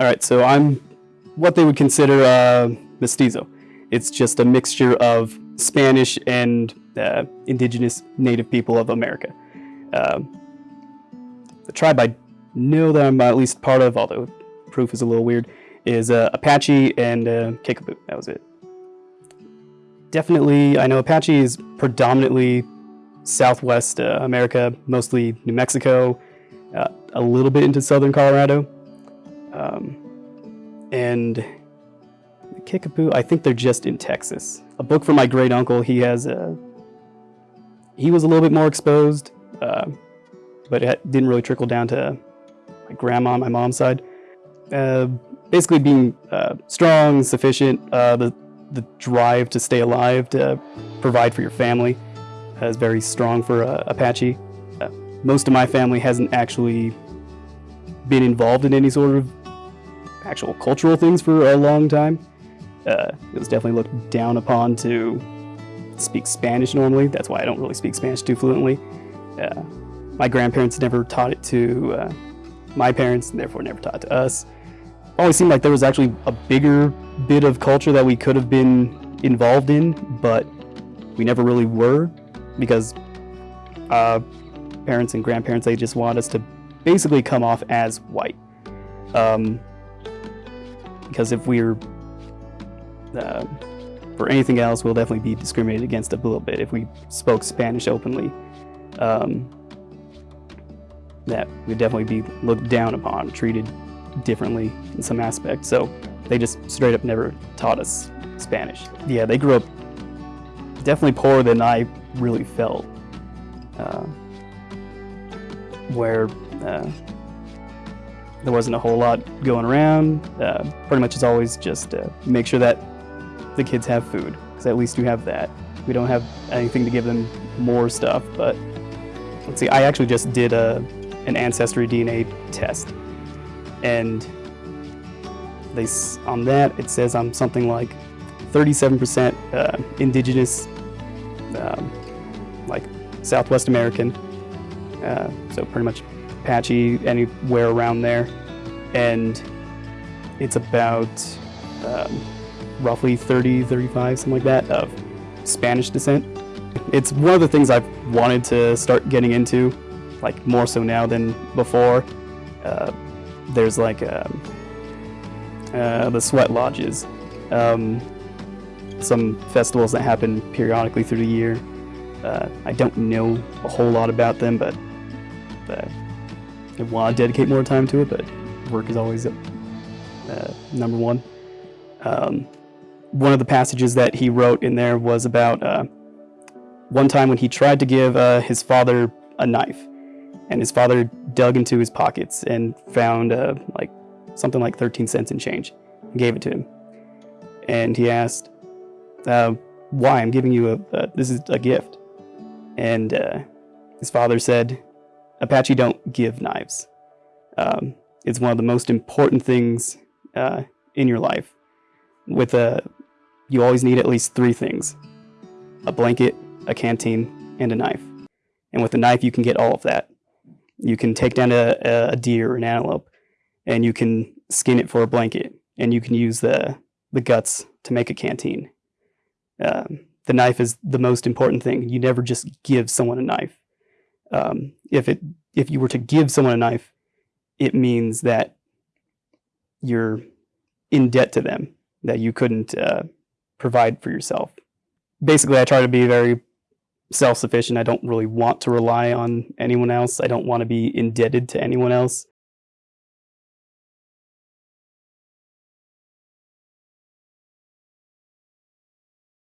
All right, so I'm what they would consider uh, mestizo. It's just a mixture of Spanish and uh, indigenous native people of America. Um, the tribe I know that I'm at least part of, although proof is a little weird, is uh, Apache and uh, Kickapoo. That was it. Definitely, I know Apache is predominantly Southwest uh, America, mostly New Mexico, uh, a little bit into southern Colorado. Um, and Kickapoo, I think they're just in Texas. A book from my great uncle, he has a. He was a little bit more exposed, uh, but it didn't really trickle down to my grandma my mom's side. Uh, basically, being uh, strong, sufficient, uh, the the drive to stay alive, to provide for your family, is very strong for uh, Apache. Uh, most of my family hasn't actually been involved in any sort of actual cultural things for a long time. Uh, it was definitely looked down upon to speak Spanish normally. That's why I don't really speak Spanish too fluently. Uh, my grandparents never taught it to uh, my parents, and therefore never taught it to us. Always seemed like there was actually a bigger bit of culture that we could have been involved in, but we never really were because uh, parents and grandparents they just want us to basically come off as white. Um, because if we're uh, for anything else, we'll definitely be discriminated against a little bit if we spoke Spanish openly. Um, that would definitely be looked down upon, treated differently in some aspects. So they just straight up never taught us Spanish. Yeah, they grew up definitely poorer than I really felt. Uh, where uh, there wasn't a whole lot going around. Uh, pretty much it's always just uh, make sure that the kids have food, because at least you have that. We don't have anything to give them more stuff, but let's see, I actually just did a, an Ancestry DNA test, and they on that it says I'm something like 37% uh, indigenous, um, like Southwest American, uh, so pretty much Apache, anywhere around there, and it's about um, roughly 30, 35, something like that, of Spanish descent. It's one of the things I've wanted to start getting into, like more so now than before. Uh, there's like um, uh, the sweat lodges, um, some festivals that happen periodically through the year. Uh, I don't know a whole lot about them, but I want to dedicate more time to it. But work is always uh, number one. Um, one of the passages that he wrote in there was about uh, one time when he tried to give uh, his father a knife, and his father dug into his pockets and found uh, like something like 13 cents in change, and gave it to him. And he asked, uh, "Why? I'm giving you a, this is a gift." And uh, his father said, "Apache don't give knives. Um, it's one of the most important things uh, in your life." With a you always need at least three things a blanket, a canteen, and a knife. And with a knife, you can get all of that. You can take down a, a deer or an antelope, and you can skin it for a blanket, and you can use the, the guts to make a canteen. Um, the knife is the most important thing. You never just give someone a knife. Um, if it if you were to give someone a knife, it means that you're in debt to them, that you couldn't uh, provide for yourself. Basically, I try to be very self sufficient. I don't really want to rely on anyone else. I don't want to be indebted to anyone else.